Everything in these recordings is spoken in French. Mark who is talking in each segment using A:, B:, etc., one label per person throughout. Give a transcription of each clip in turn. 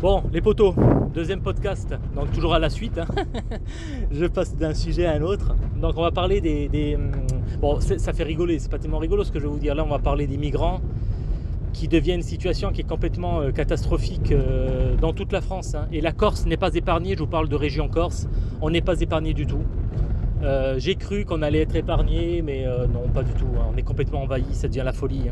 A: Bon, les poteaux, deuxième podcast, donc toujours à la suite. hein. Je passe d'un sujet à un autre. Donc on va parler des... hum, bon, ça fait rigoler, c'est pas tellement rigolo ce que je vais vous dire. Là, on va parler des migrants qui deviennent une situation qui est complètement euh, catastrophique euh, dans toute la France. hein. Et la Corse n'est pas épargnée, je vous parle de région Corse, on n'est pas épargné du tout. Euh, J'ai cru qu'on allait être épargné, mais non, pas du tout. hein. On est complètement envahi, ça devient la folie.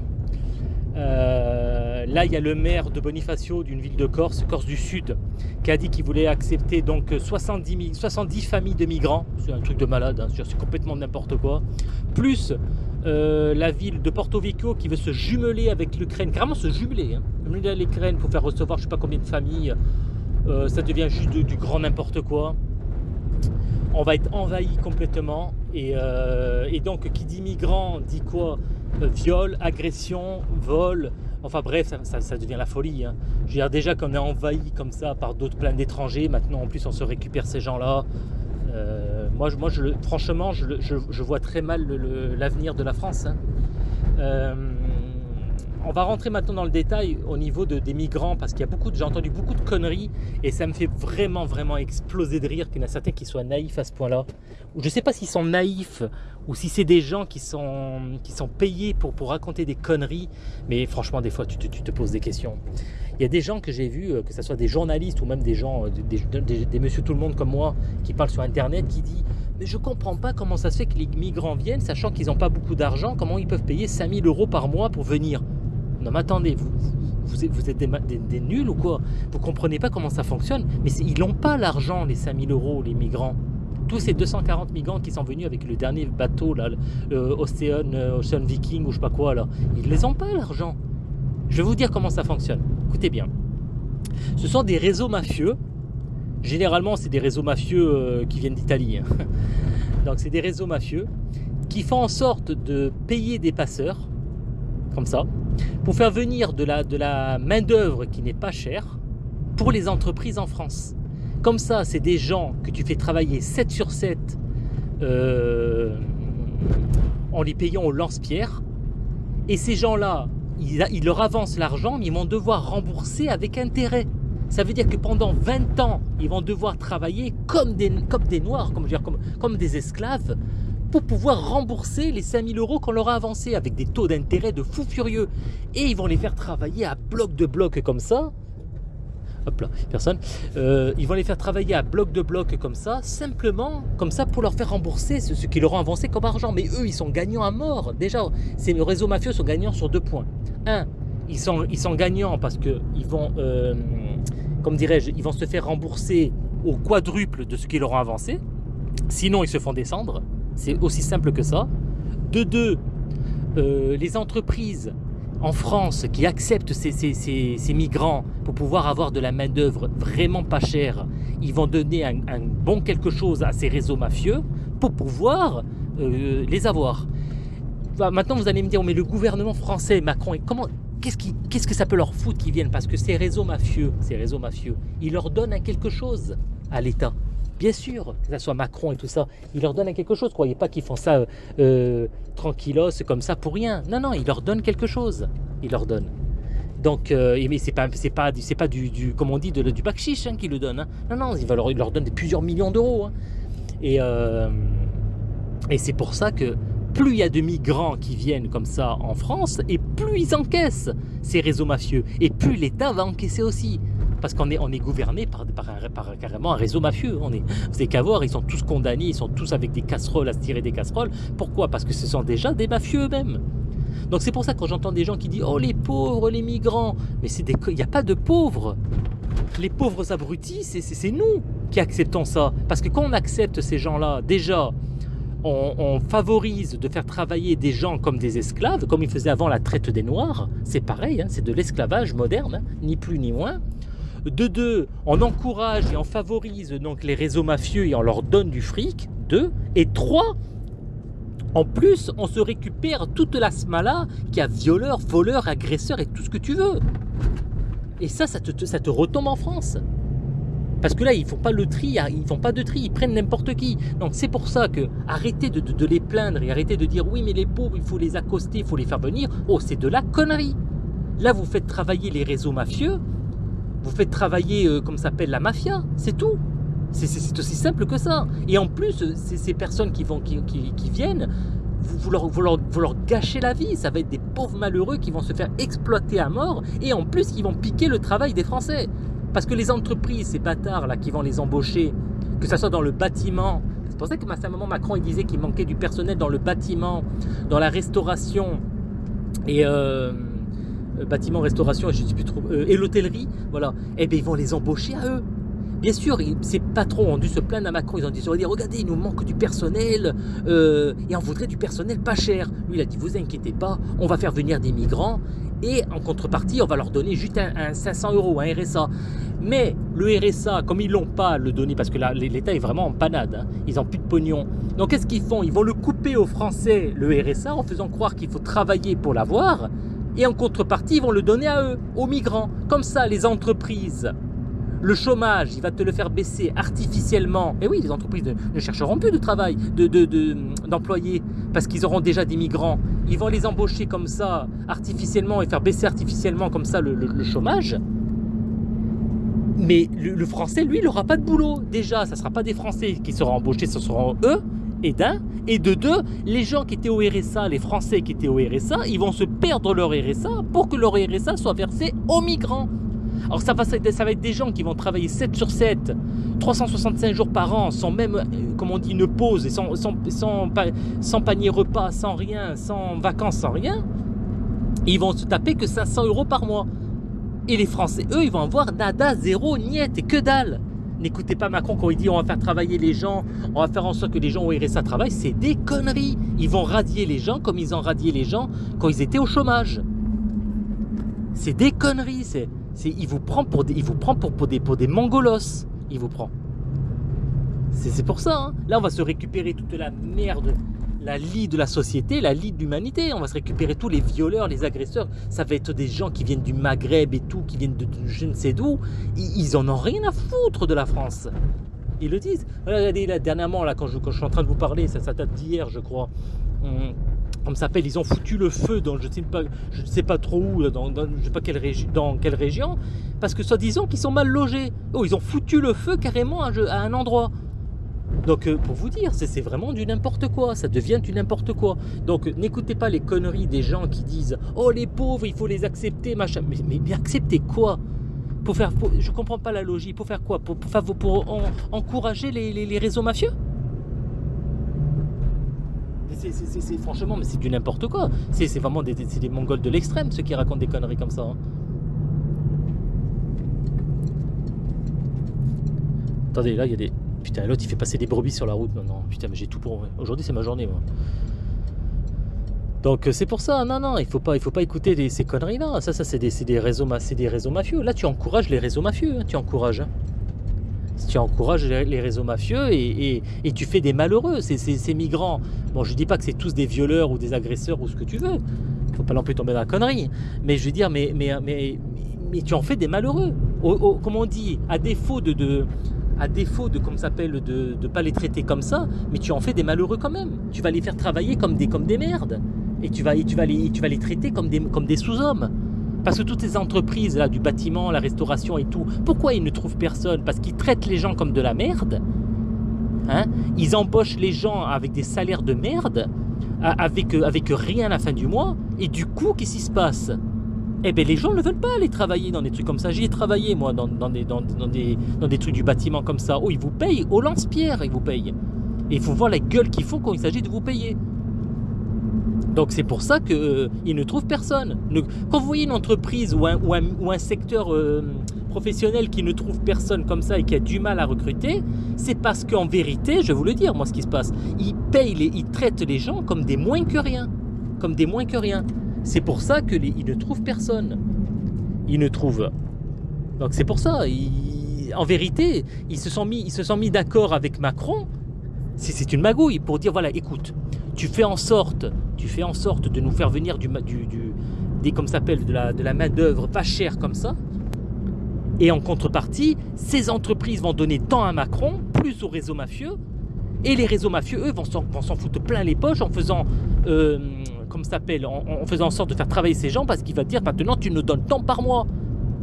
A: Euh, là, il y a le maire de Bonifacio d'une ville de Corse, Corse du Sud, qui a dit qu'il voulait accepter donc 70, mi- 70 familles de migrants. C'est un truc de malade, hein, c'est complètement n'importe quoi. Plus euh, la ville de Porto Vecchio qui veut se jumeler avec l'Ukraine, carrément se jumeler. Hein. Jumeler l'Ukraine pour faire recevoir je sais pas combien de familles. Euh, ça devient juste du, grand n'importe quoi. On va être envahi complètement. Et, donc, qui dit migrant dit quoi? Viol, agression, vol. Enfin bref, ça, devient la folie. hein. Je veux dire, déjà qu'on est envahi comme ça par d'autres plein d'étrangers, maintenant en plus on se récupère ces gens-là. Euh, moi, franchement, je, vois très mal l'avenir de la France. hein. Euh, on va rentrer maintenant dans le détail au niveau de- des migrants parce qu'il y a beaucoup, j'ai entendu beaucoup de conneries et ça me fait vraiment, vraiment exploser de rire qu'il y en a certains qui soient naïfs à ce point-là. Je ne sais pas s'ils sont naïfs ou si c'est des gens qui sont, payés pour, raconter des conneries, mais franchement, des fois, tu te, poses des questions. Il y a des gens que j'ai vus, euh, que ce soit des journalistes ou même des gens, euh, des, des- des- des monsieur tout le monde comme moi, qui parlent sur Internet, qui disent Mais je comprends pas comment ça se fait que les migrants viennent, sachant qu'ils n'ont pas beaucoup d'argent, comment ils peuvent payer 5000 euros par mois pour venir? Non, mais attendez, vous, vous, êtes, des, nuls ou quoi? Vous comprenez pas comment ça fonctionne Mais ils n'ont pas l'argent, les 5000 euros, les migrants. Tous ces 240 migrants qui sont venus avec le dernier bateau, là, Ocean, euh, Ocean Viking ou je sais pas quoi, là, ils les pas l'argent. Je vais vous dire comment ça fonctionne. Écoutez bien. Ce sont des réseaux mafieux. Généralement, c'est des réseaux mafieux euh, qui viennent d'Italie. hein. Donc, c'est des réseaux mafieux qui font en sorte de payer des passeurs, comme ça, pour faire venir de la, de la main-d'œuvre qui n'est pas chère pour les entreprises en France. Comme ça, c'est des gens que tu fais travailler 7 sur 7 euh, en les payant au lance-pierre. Et ces gens-là, ils, ils leur avancent l'argent, mais ils vont devoir rembourser avec intérêt. Ça veut dire que pendant 20 ans, ils vont devoir travailler comme des, comme des noirs, comme, dire, comme, comme des esclaves, pour pouvoir rembourser les 5000 euros qu'on leur a avancés avec des taux d'intérêt de fou furieux. Et ils vont les faire travailler à bloc de bloc comme ça. Hop là, personne. Euh, ils vont les faire travailler à bloc de bloc comme ça, simplement comme ça pour leur faire rembourser ce, ce qu'ils leur ont avancé comme argent. Mais eux, ils sont gagnants à mort. Déjà, ces réseaux mafieux sont gagnants sur deux points. Un, ils sont, ils sont gagnants parce qu'ils vont, euh, comme dirais-je, ils vont se faire rembourser au quadruple de ce qu'ils leur ont avancé. Sinon, ils se font descendre. C'est aussi simple que ça. De deux, euh, les entreprises en France qui acceptent ces, migrants pour pouvoir avoir de la main-d'œuvre vraiment pas chère, ils vont donner un, bon quelque chose à ces réseaux mafieux pour pouvoir euh, les avoir. Bah, maintenant, vous allez me dire, mais le gouvernement français, Macron, comment, qu'est-ce que ça peut leur foutre qu'ils viennent? Parce que ces réseaux mafieux, ces réseaux mafieux, ils leur donnent un quelque chose à l'État. Bien sûr, que ce soit Macron et tout ça, ils leur donnent un quelque chose. Croyez pas qu'ils font ça euh, euh, tranquillos, comme ça, pour rien. Non, non, ils leur donnent quelque chose. Ils leur donnent. Donc, euh, mais c'est pas, c'est pas, du- c'est pas du, du, comme on dit, du hein, qu'ils le donnent. hein. Non, non, va leur, des plusieurs millions d'euros. hein. Et, et c'est pour ça que plus il y a de migrants qui viennent comme ça en France, et plus ils encaissent ces réseaux mafieux, et plus l'État va encaisser aussi. Parce qu'on est, on est gouverné par, par, un- carrément un réseau mafieux. On est, vous savez qu'à voir, ils sont tous condamnés, ils sont tous avec des casseroles à se tirer des casseroles. Pourquoi? Parce que ce sont déjà des mafieux eux-mêmes. Donc c'est pour ça que quand j'entends des gens qui disent Oh les pauvres, les migrants, mais il n'y a pas de pauvres. Les pauvres abrutis, c'est- nous qui acceptons ça. Parce que quand on accepte ces gens-là, déjà, on, on favorise de faire travailler des gens comme des esclaves, comme ils faisaient avant la traite des Noirs. C'est pareil, hein, c'est de l'esclavage moderne, hein, ni plus ni moins. De deux, on encourage et on favorise donc les réseaux mafieux et on leur donne du fric. Deux. Et trois, en plus, on se récupère toute la smala qui a violeurs, voleurs, agresseurs et tout ce que tu veux. Et ça, ça te, retombe en France. Parce que là, ils font pas le tri, ils font pas de tri, ils prennent n'importe qui. Donc c'est pour ça que arrêtez de, de- de les plaindre et arrêtez de dire oui, mais les pauvres, il faut les accoster, il faut les faire venir. Oh, c'est de la connerie. Là, vous faites travailler les réseaux mafieux vous faites travailler, euh, comme s'appelle, la mafia, c'est tout. C'est aussi simple que ça. Et en plus, ces personnes qui, vont, qui, qui, viennent, vous, vous, leur, gâchez la vie. Ça va être des pauvres malheureux qui vont se faire exploiter à mort et en plus qui vont piquer le travail des Français. Parce que les entreprises, ces bâtards là qui vont les embaucher, que ce soit dans le bâtiment, c'est pour ça que à un moment Macron il disait qu'il manquait du personnel dans le bâtiment, dans la restauration et euh, euh bâtiment, restauration, je sais plus trop, euh, et l'hôtellerie, voilà. Eh bien ils vont les embaucher à eux. Bien sûr, ces patrons ont dû se plaindre à Macron. Ils ont dit, regardez, il nous manque du personnel euh, et on voudrait du personnel pas cher. Lui, il a dit, vous inquiétez pas, on va faire venir des migrants et en contrepartie, on va leur donner juste un, 500 euros, un RSA. Mais le RSA, comme ils l'ont pas le donner, parce que l'État est vraiment en panade, hein, ils n'ont plus de pognon. Donc qu'est-ce qu'ils font? Ils vont le couper aux Français, le RSA, en faisant croire qu'il faut travailler pour l'avoir. Et en contrepartie, ils vont le donner à eux, aux migrants. Comme ça, les entreprises le chômage, il va te le faire baisser artificiellement. Et oui, les entreprises ne, chercheront plus de travail, d'employés, de, parce qu'ils auront déjà des migrants. Ils vont les embaucher comme ça, artificiellement, et faire baisser artificiellement comme ça le, chômage. Mais le, français, lui, il n'aura pas de boulot. Déjà, ça ne sera pas des Français qui seront embauchés, ce seront eux, et d'un. Et de deux, les gens qui étaient au RSA, les Français qui étaient au RSA, ils vont se perdre leur RSA pour que leur RSA soit versé aux migrants. Alors ça va, être des gens qui vont travailler 7 sur 7, 365 jours par an, sans même, euh, comme on dit, une pause, sans, panier repas, sans rien, sans vacances, sans rien. ils vont se taper que 500 euros par mois. Et les Français, eux, ils vont avoir nada, zéro, niet et que dalle. N'écoutez pas Macron quand il dit on va faire travailler les gens, on va faire en sorte que les gens au RSA travaillent, c'est des conneries. Ils vont radier les gens comme ils ont radié les gens quand ils étaient au chômage. C'est des conneries, c'est il vous prend pour des, il vous prend pour, des, des mongolos. Il vous prend. C'est pour ça. Hein. Là, on va se récupérer toute la merde, la lie de la société, la lie de l'humanité. On va se récupérer tous les violeurs, les agresseurs. Ça va être des gens qui viennent du Maghreb et tout, qui viennent de, je ne sais d'où. Ils, en ont rien à foutre de la France. Ils le disent. Regardez, là, dernièrement, quand je, suis en train de vous parler, ça, date d'hier, je crois. Hum comme ça s'appelle, ils ont foutu le feu dans je ne sais pas, trop où, dans quelle région, parce que soi-disant qu'ils sont mal logés. Oh, ils ont foutu le feu carrément à, un endroit. Donc euh, pour vous dire, c'est vraiment du n'importe quoi, ça devient du n'importe quoi. Donc n'écoutez pas les conneries des gens qui disent « Oh les pauvres, il faut les accepter, machin ». Mais, mais, accepter quoi? Pour faire, Je comprends pas la logique, pour faire quoi? Pour, encourager les réseaux mafieux? C'est franchement, mais c'est du n'importe quoi. C'est vraiment des, des, mongols de l'extrême, ceux qui racontent des conneries comme ça. Hein. Attendez, là, il y a des... Putain, l'autre, il fait passer des brebis sur la route maintenant. Putain, mais j'ai tout pour... Aujourd'hui, c'est ma journée, moi. Donc, euh, c'est pour ça. Non, non, il faut pas, il faut pas écouter ces conneries-là. Ça, ça c'est des, des, réseaux, des réseaux mafieux. Là, tu encourages les réseaux mafieux. Hein, tu encourages. Hein tu encourages les réseaux mafieux et, tu fais des malheureux, ces, migrants. Bon, je dis pas que c'est tous des violeurs ou des agresseurs ou ce que tu veux. Il faut pas non plus tomber dans la connerie. Mais je veux dire, mais, mais, mais, mais tu en fais des malheureux. comme on dit, à défaut de à défaut de, comme s'appelle, de ne pas les traiter comme ça, mais tu en fais des malheureux quand même. Tu vas les faire travailler comme des, comme des merdes. Et tu vas, et tu vas, les, tu vas les traiter comme des, comme des sous-hommes. Parce que toutes ces entreprises là, du bâtiment, la restauration et tout, pourquoi ils ne trouvent personne? Parce qu'ils traitent les gens comme de la merde. Hein? Ils embauchent les gens avec des salaires de merde, avec, avec rien à la fin du mois. Et du coup, qu'est-ce qui se passe? Eh bien, les gens ne veulent pas aller travailler dans des trucs comme ça. J'y ai travaillé, moi, dans, dans, des, dans, des, dans des trucs du bâtiment comme ça. Oh, ils vous payent, au lance-pierre, ils vous payent. Et il faut voir la gueule qu'ils font quand il s'agit de vous payer. Donc c'est pour ça qu'ils euh, ne trouvent personne. quand vous voyez une entreprise ou un, ou un, secteur euh, professionnel qui ne trouve personne comme ça et qui a du mal à recruter, c'est parce qu'en vérité, je vais vous le dire, moi ce qui se passe, ils payent, les, ils traitent les gens comme des moins que rien. Comme des moins que rien. C'est pour ça qu'ils ne trouvent personne. Ils ne trouvent. Donc c'est pour ça, en vérité, ils se sont mis, ils se sont mis d'accord avec Macron. C'est une magouille pour dire, voilà, écoute, tu fais en sorte, tu fais en sorte de nous faire venir du, du, des, comme s'appelle, de la, de la main d'œuvre pas chère comme ça. Et en contrepartie, ces entreprises vont donner tant à Macron, plus aux réseaux mafieux. Et les réseaux mafieux, eux, vont s'en foutre plein les poches en faisant, euh, comme s'appelle, en, faisant en sorte de faire travailler ces gens parce qu'il va dire maintenant tu nous donnes tant par mois.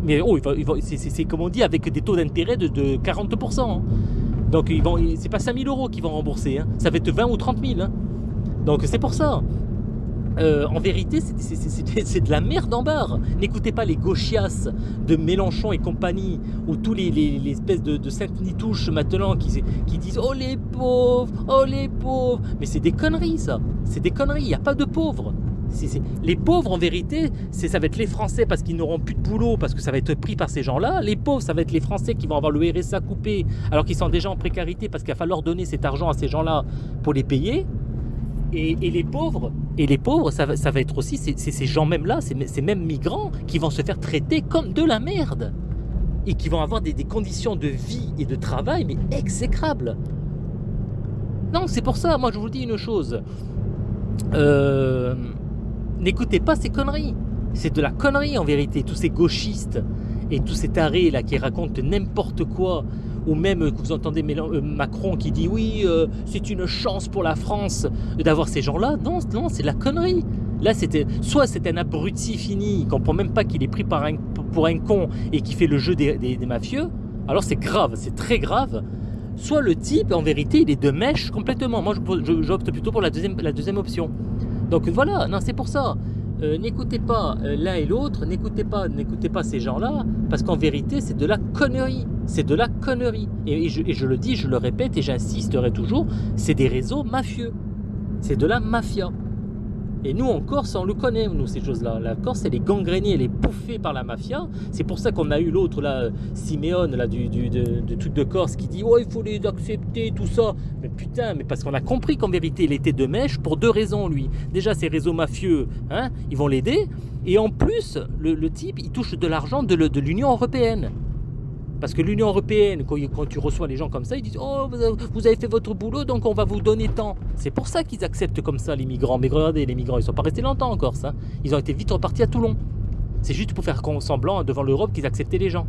A: Mais oh, c'est comme on dit, avec des taux d'intérêt de, 40%. Hein. Donc ils vont, c'est pas 5000 euros qu'ils vont rembourser, hein. ça va être 20 ou 30 000. Hein. Donc c'est pour ça. Euh, en vérité, c'est de la merde en barre. N'écoutez pas les gauchias de Mélenchon et compagnie, ou tous les, espèces de, de sainte-nitouches maintenant qui, qui disent « Oh les pauvres, oh les pauvres !» Mais c'est des conneries ça, c'est des conneries, il n'y a pas de pauvres. Les pauvres, en vérité, ça va être les Français parce qu'ils n'auront plus de boulot, parce que ça va être pris par ces gens-là. Les pauvres, ça va être les Français qui vont avoir le RSA coupé, alors qu'ils sont déjà en précarité, parce qu'il va falloir donner cet argent à ces gens-là pour les payer. Et, les pauvres, et les pauvres, ça, va être aussi ces gens même-là, ces, mêmes migrants, qui vont se faire traiter comme de la merde. Et qui vont avoir des, des conditions de vie et de travail, mais exécrables. Non, c'est pour ça, moi je vous dis une chose. Euh, N'écoutez pas ces conneries. C'est de la connerie en vérité, tous ces gauchistes et tous ces tarés là qui racontent n'importe quoi. Ou même que vous entendez euh, Macron qui dit oui, euh, c'est une chance pour la France d'avoir ces gens-là. Non, non, c'est la connerie. Là, c'était soit c'est un abruti fini, qu'on comprend même pas qu'il est pris par un, pour un con et qui fait le jeu des, mafieux. Alors c'est grave, c'est très grave. Soit le type, en vérité, il est de mèche complètement. Moi, j'opte plutôt pour la deuxième, la deuxième option. Donc voilà, non, c'est pour ça. Euh, n'écoutez pas euh, l'un et l'autre, n'écoutez pas, n'écoutez pas ces gens-là, parce qu'en vérité, c'est de la connerie. C'est de la connerie. Et, je, et, je, le dis, je le répète, et j'insisterai toujours, c'est des réseaux mafieux. C'est de la mafia. Et nous, en Corse, on le connaît, nous, ces choses-là. La Corse, elle est gangrénée, elle est bouffée par la mafia. C'est pour ça qu'on a eu l'autre, là, Siméone, là, du, du de, truc de Corse, qui dit « Oh, il faut les accepter, tout ça ». Mais putain, mais parce qu'on a compris qu'en vérité, il était de mèche pour deux raisons, lui. Déjà, ces réseaux mafieux, hein, ils vont l'aider. Et en plus, le, type, il touche de l'argent de, de l'Union Européenne. Parce que l'Union Européenne, quand, tu reçois les gens comme ça, ils disent « Oh, vous avez fait votre boulot, donc on va vous donner tant. » C'est pour ça qu'ils acceptent comme ça les migrants. Mais regardez, les migrants, ils ne sont pas restés longtemps encore, ça. Ils ont été vite repartis à Toulon. C'est juste pour faire semblant devant l'Europe qu'ils acceptaient les gens.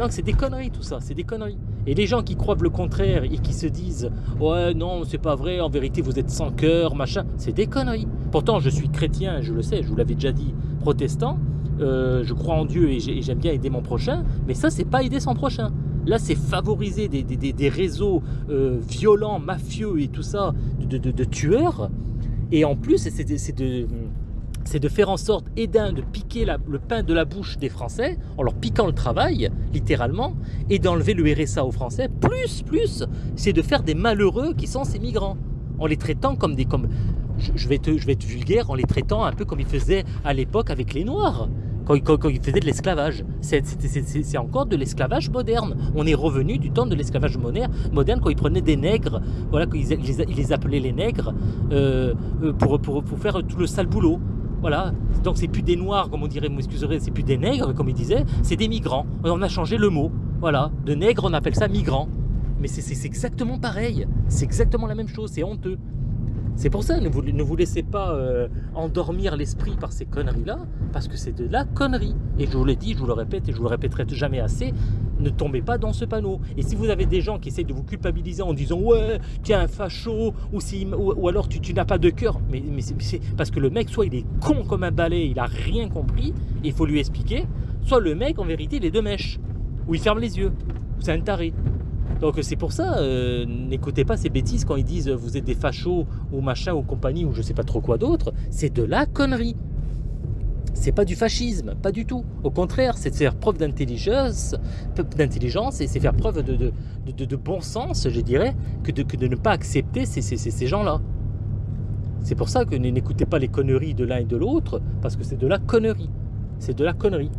A: Non, c'est des conneries tout ça, c'est des conneries. Et les gens qui croient le contraire et qui se disent « Ouais, non, c'est pas vrai, en vérité vous êtes sans cœur, machin », c'est des conneries. Pourtant, je suis chrétien, je le sais, je vous l'avais déjà dit, protestant, euh, je crois en Dieu et j'aime bien aider mon prochain, mais ça, c'est pas aider son prochain. Là, c'est favoriser des, réseaux euh, violents, mafieux et tout ça, de, tueurs. Et en plus, c'est de, de, faire en sorte, et de piquer le pain de la bouche des Français, en leur piquant le travail, littéralement, et d'enlever le RSA aux Français. Plus, plus, c'est de faire des malheureux qui sont ces migrants, en les traitant comme des... Comme, je, vais je vais être vulgaire, en les traitant un peu comme ils faisaient à l'époque avec les Noirs quand, ils faisaient de l'esclavage. C'est encore de l'esclavage moderne. On est revenu du temps de l'esclavage moderne, quand ils prenaient des nègres, voilà, ils, les, appelaient les nègres, euh, euh, pour, faire tout le sale boulot. Voilà, donc c'est plus des noirs, comme on dirait, vous m'excuserez, c'est plus des nègres, comme ils disaient, c'est des migrants. On a changé le mot. Voilà, de nègre, on appelle ça migrant. Mais c'est exactement pareil, c'est exactement la même chose, c'est honteux. C'est pour ça, ne vous, laissez pas euh, endormir l'esprit par ces conneries-là, parce que c'est de la connerie. Et je vous l'ai dit, je vous le répète et je vous le répéterai jamais assez, ne tombez pas dans ce panneau. Et si vous avez des gens qui essayent de vous culpabiliser en disant « Ouais, tu es un facho » ou, ou, alors tu, n'as pas de cœur, mais, parce que le mec, soit il est con comme un balai, il a rien compris, il faut lui expliquer, soit le mec, en vérité, il est de mèche, ou il ferme les yeux, c'est un taré. Donc c'est pour ça, euh, n'écoutez pas ces bêtises quand ils disent vous êtes des fachos ou machin ou compagnie ou je sais pas trop quoi d'autre. C'est de la connerie. C'est pas du fascisme, pas du tout. Au contraire, c'est de faire preuve d'intelligence, et c'est faire preuve de, de, bon sens, je dirais, que de, que de ne pas accepter ces, ces, ces gens-là. C'est pour ça que n'écoutez pas les conneries de l'un et de l'autre, parce que c'est de la connerie. C'est de la connerie.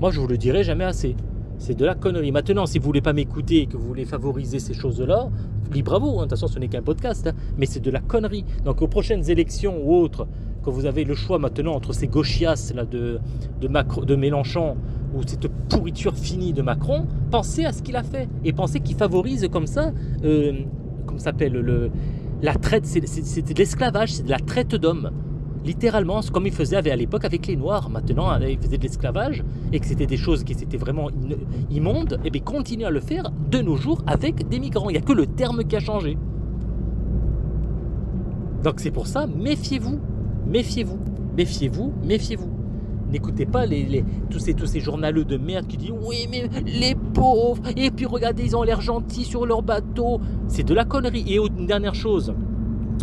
A: Moi, je vous le dirai jamais assez. C'est de la connerie. Maintenant, si vous voulez pas m'écouter et que vous voulez favoriser ces choses-là, libre à vous. Hein. De toute façon, ce n'est qu'un podcast. Hein. Mais c'est de la connerie. Donc, aux prochaines élections ou autres, quand vous avez le choix maintenant entre ces gauchias là, de, Macron, de Mélenchon ou cette pourriture finie de Macron, pensez à ce qu'il a fait. Et pensez qu'il favorise comme ça, euh, comme s'appelle, le, la traite, c'est de l'esclavage, c'est de la traite d'hommes littéralement comme ils faisaient à l'époque avec les Noirs. Maintenant, hein, ils faisaient de l'esclavage et que c'était des choses qui étaient vraiment immondes, et bien continuent à le faire de nos jours avec des migrants. Il n'y a que le terme qui a changé. Donc c'est pour ça, méfiez-vous, méfiez-vous, méfiez-vous, méfiez-vous. N'écoutez pas tous, ces, tous ces journaleux de merde qui disent oui mais les pauvres et puis regardez ils ont l'air gentils sur leur bateau. C'est de la connerie. Et une dernière chose,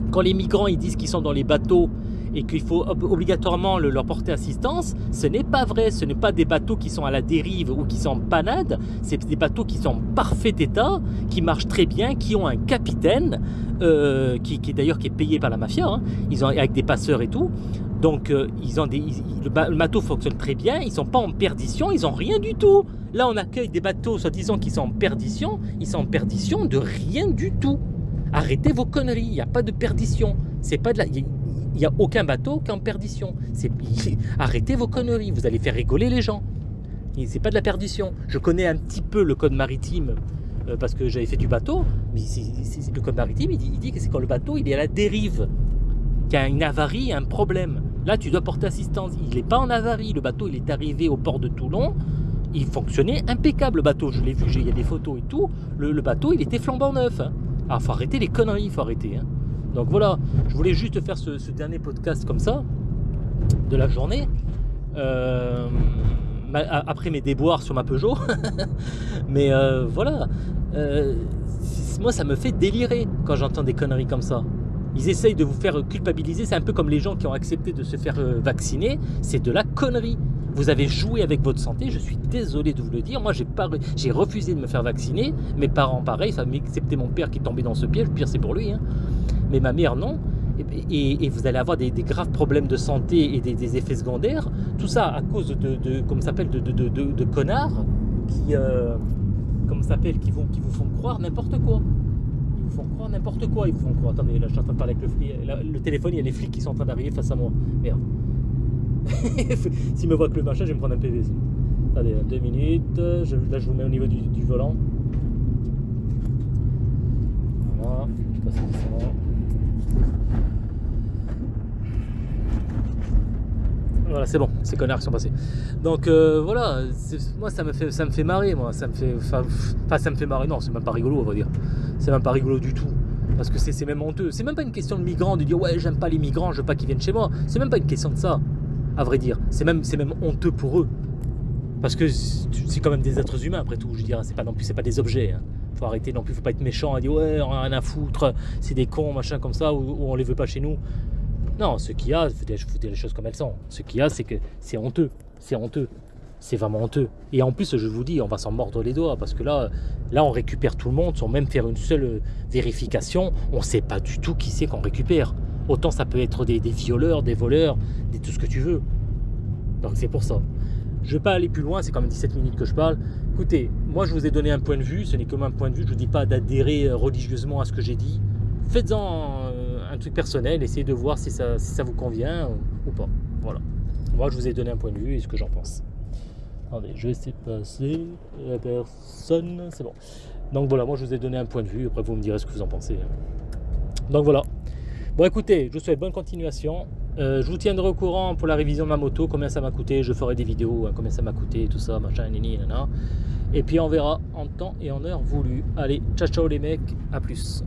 A: quand les migrants ils disent qu'ils sont dans les bateaux et qu'il faut obligatoirement leur porter assistance, ce n'est pas vrai. Ce n'est pas des bateaux qui sont à la dérive ou qui sont en panade. C'est des bateaux qui sont en parfait état, qui marchent très bien, qui ont un capitaine, euh, qui, qui d'ailleurs qui est payé par la mafia. Hein. Ils ont avec des passeurs et tout. Donc euh, ils ont le, bateau fonctionne très bien, ils sont pas en perdition, ils ont rien du tout. Là on accueille des bateaux soi-disant qui sont en perdition, ils sont en perdition de rien du tout. Arrêtez vos conneries, il n'y a pas de perdition. Pas de la, il n'y a aucun bateau qui est en perdition. Arrêtez vos conneries, vous allez faire rigoler les gens. C'est pas de la perdition. Je connais un petit peu le code maritime euh, parce que j'avais fait du bateau, mais le code maritime, il dit, que c'est quand le bateau il est à la dérive, qu'il y a une avarie, un problème. Là, tu dois porter assistance. Il n'est pas en avarie. Le bateau, il est arrivé au port de Toulon. Il fonctionnait impeccable, le bateau. Je l'ai vu, il y a des photos et tout. Le, bateau, il était flambant neuf. Hein. Ah, faut arrêter les conneries, il faut arrêter. Hein. Donc voilà, je voulais juste faire ce, dernier podcast comme ça, de la journée. Euh, après mes déboires sur ma Peugeot. Mais euh, voilà, euh, moi ça me fait délirer quand j'entends des conneries comme ça. Ils essayent de vous faire culpabiliser, c'est un peu comme les gens qui ont accepté de se faire vacciner, c'est de la connerie. Vous avez joué avec votre santé, je suis désolé de vous le dire. Moi, j'ai refusé de me faire vacciner. Mes parents, pareil, ça excepté mon père qui est tombé dans ce piège. Le pire, c'est pour lui. Hein mais ma mère non. Et, vous allez avoir des, graves problèmes de santé et des, effets secondaires. Tout ça à cause de, de comme s'appelle, de, connards qui, euh, comme s'appelle, qui, vont, qui vous font croire n'importe quoi. Ils vous font croire n'importe quoi. Ils vous font croire. Attendez, là, je suis en train de parler avec le flic. le téléphone, il y a les flics qui sont en train d'arriver face à moi. Merde. S'ils me voient que le machin, je vais me prendre un PV. Attendez, deux minutes. là, je vous mets au niveau du, volant. Voilà. Je passe. Voilà, c'est bon, ces connards qui sont passés. Donc euh, voilà, moi ça me fait ça me fait marrer, moi, ça me fait enfin ça me fait marrer. Non, c'est même pas rigolo, on va dire. C'est même pas rigolo du tout. Parce que c'est même honteux. C'est même pas une question de migrants, de dire ouais, j'aime pas les migrants, je veux pas qu'ils viennent chez moi. C'est même pas une question de ça, à vrai dire. C'est même, honteux pour eux. Parce que c'est quand même des êtres humains, après tout. Je dire, c'est pas non plus, pas des objets. Hein. Arrêter non plus, faut pas être méchant et dire ouais, on a rien à foutre, c'est des cons, machin comme ça, ou, on les veut pas chez nous. Non, ce qu'il y a, faut dire les choses comme elles sont. Ce qu'il y a, c'est que c'est honteux. C'est honteux. C'est vraiment honteux. Et en plus, je vous dis, on va s'en mordre les doigts parce que là, là, on récupère tout le monde sans même faire une seule vérification. On sait pas du tout qui c'est qu'on récupère. Autant ça peut être des, violeurs, des voleurs, des, tout ce que tu veux. Donc c'est pour ça. Je ne vais pas aller plus loin, c'est quand même 17 minutes que je parle. Écoutez, moi je vous ai donné un point de vue, ce n'est que mon point de vue, je ne vous dis pas d'adhérer religieusement à ce que j'ai dit. Faites-en un truc personnel, essayez de voir si ça, vous convient ou, pas. Voilà. Moi, je vous ai donné un point de vue et ce que j'en pense. Attendez, je vais essayer de passer. La personne, c'est bon. Donc voilà, moi je vous ai donné un point de vue. Après, vous me direz ce que vous en pensez. Donc voilà. Bon, écoutez, je vous souhaite bonne continuation. Euh, je vous tiendrai au courant pour la révision de ma moto, combien ça m'a coûté. Je ferai des vidéos, hein, combien ça m'a coûté, tout ça, machin, nini, nana. Et puis on verra en temps et en heure voulu. Allez, ciao ciao les mecs, à plus.